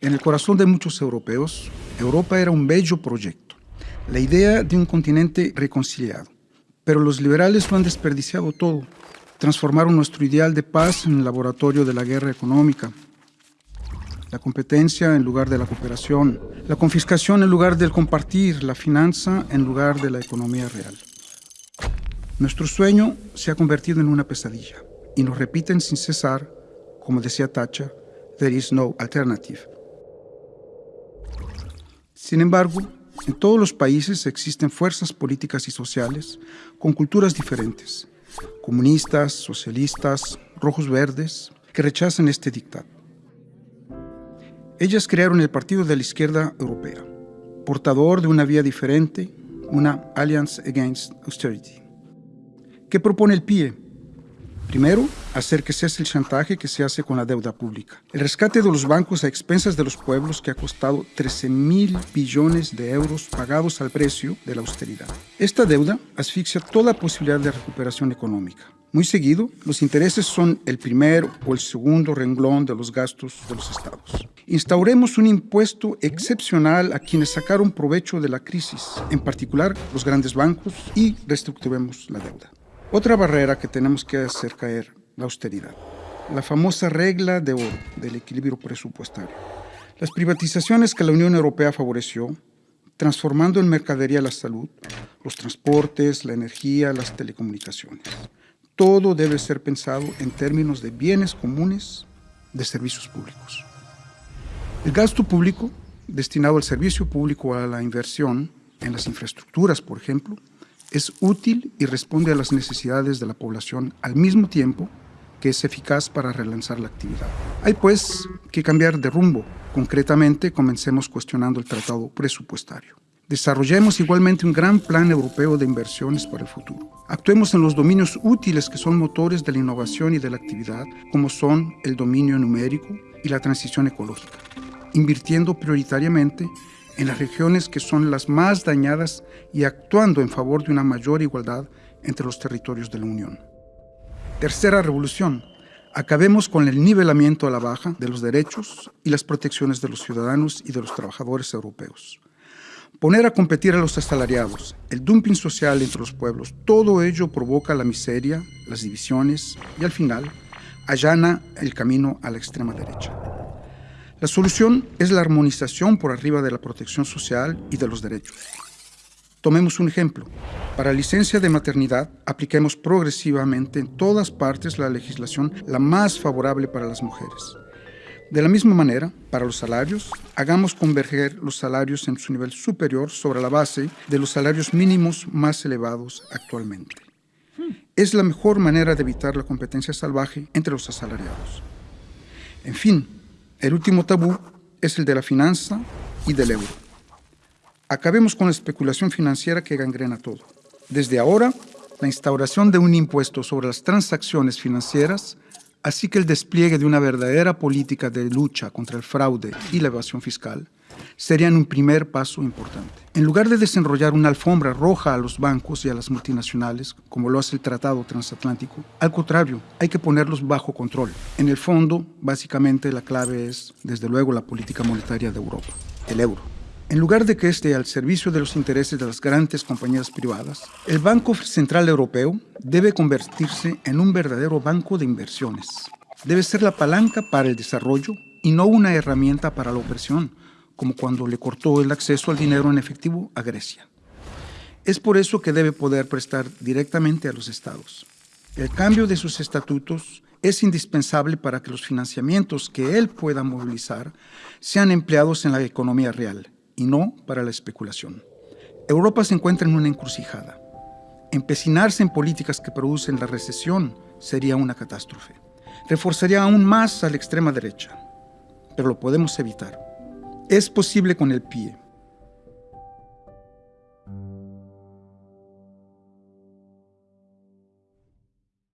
En el corazón de muchos europeos, Europa era un bello proyecto, la idea de un continente reconciliado. Pero los liberales lo han desperdiciado todo. Transformaron nuestro ideal de paz en el laboratorio de la guerra económica, la competencia en lugar de la cooperación, la confiscación en lugar del compartir, la finanza en lugar de la economía real. Nuestro sueño se ha convertido en una pesadilla y nos repiten sin cesar, como decía Thatcher, there is no alternative. Sin embargo, en todos los países existen fuerzas políticas y sociales con culturas diferentes, comunistas, socialistas, rojos verdes, que rechazan este dictado. Ellas crearon el Partido de la Izquierda Europea, portador de una vía diferente, una Alliance Against Austerity. ¿Qué propone el PIE? Primero, hacer que cese el chantaje que se hace con la deuda pública. El rescate de los bancos a expensas de los pueblos que ha costado 13 mil billones de euros pagados al precio de la austeridad. Esta deuda asfixia toda posibilidad de recuperación económica. Muy seguido, los intereses son el primer o el segundo renglón de los gastos de los estados. Instauremos un impuesto excepcional a quienes sacaron provecho de la crisis, en particular los grandes bancos, y reestructuremos la deuda. Otra barrera que tenemos que hacer caer, la austeridad. La famosa regla de oro del equilibrio presupuestario. Las privatizaciones que la Unión Europea favoreció, transformando en mercadería la salud, los transportes, la energía, las telecomunicaciones. Todo debe ser pensado en términos de bienes comunes, de servicios públicos. El gasto público, destinado al servicio público a la inversión en las infraestructuras, por ejemplo, es útil y responde a las necesidades de la población al mismo tiempo que es eficaz para relanzar la actividad. Hay pues que cambiar de rumbo. Concretamente, comencemos cuestionando el tratado presupuestario. Desarrollemos igualmente un gran plan europeo de inversiones para el futuro. Actuemos en los dominios útiles que son motores de la innovación y de la actividad, como son el dominio numérico y la transición ecológica, invirtiendo prioritariamente en las regiones que son las más dañadas y actuando en favor de una mayor igualdad entre los territorios de la Unión. Tercera revolución. Acabemos con el nivelamiento a la baja de los derechos y las protecciones de los ciudadanos y de los trabajadores europeos. Poner a competir a los asalariados, el dumping social entre los pueblos, todo ello provoca la miseria, las divisiones y al final allana el camino a la extrema derecha. La solución es la armonización por arriba de la protección social y de los derechos. Tomemos un ejemplo. Para licencia de maternidad, apliquemos progresivamente en todas partes la legislación la más favorable para las mujeres. De la misma manera, para los salarios, hagamos converger los salarios en su nivel superior sobre la base de los salarios mínimos más elevados actualmente. Es la mejor manera de evitar la competencia salvaje entre los asalariados. En fin, el último tabú es el de la finanza y del euro. Acabemos con la especulación financiera que gangrena todo. Desde ahora, la instauración de un impuesto sobre las transacciones financieras, así que el despliegue de una verdadera política de lucha contra el fraude y la evasión fiscal, serían un primer paso importante. En lugar de desenrollar una alfombra roja a los bancos y a las multinacionales, como lo hace el Tratado Transatlántico, al contrario, hay que ponerlos bajo control. En el fondo, básicamente la clave es, desde luego, la política monetaria de Europa, el euro. En lugar de que esté al servicio de los intereses de las grandes compañías privadas, el Banco Central Europeo debe convertirse en un verdadero banco de inversiones. Debe ser la palanca para el desarrollo y no una herramienta para la opresión, como cuando le cortó el acceso al dinero en efectivo a Grecia. Es por eso que debe poder prestar directamente a los estados. El cambio de sus estatutos es indispensable para que los financiamientos que él pueda movilizar sean empleados en la economía real y no para la especulación. Europa se encuentra en una encrucijada. Empecinarse en políticas que producen la recesión sería una catástrofe. Reforzaría aún más a la extrema derecha, pero lo podemos evitar. Es posible con el pie.